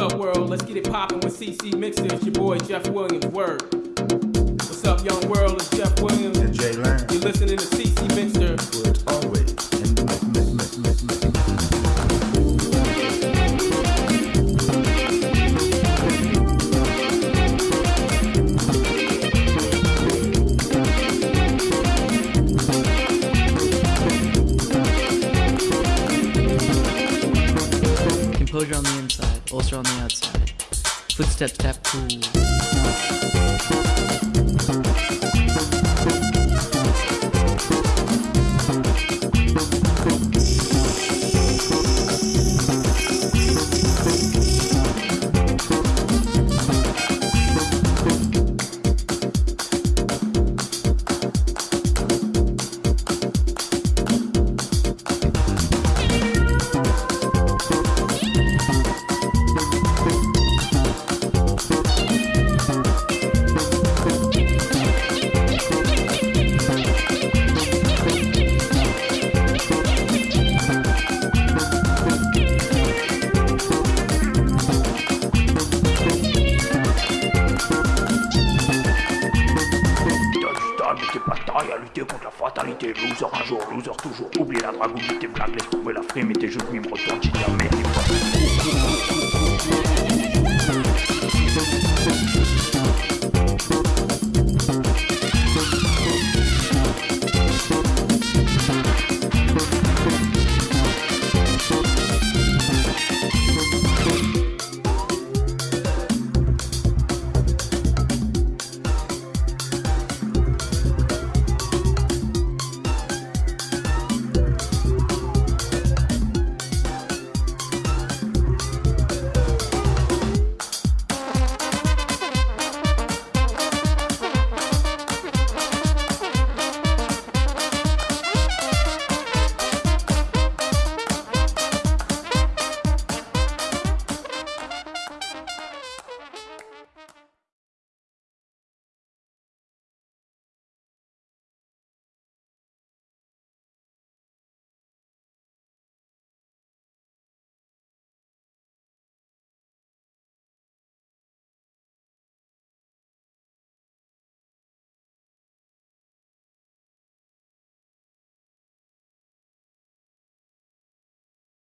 up, world? Let's get it poppin' with CC Mixer. It's your boy Jeff Williams. Word. What's up, young world? It's Jeff Williams. And Jay Lamb. You're listening to CC Mixer. Would always in the mix, mix, mix, mix, mix. Composure on the inside, ulcer on the outside. Footsteps tap cool. À lutter contre la fatalité. Loser un jour, loser toujours. Oublie la drague, oublie tes blagues, laisse tomber la frime et tes jeux de mime retourne mère.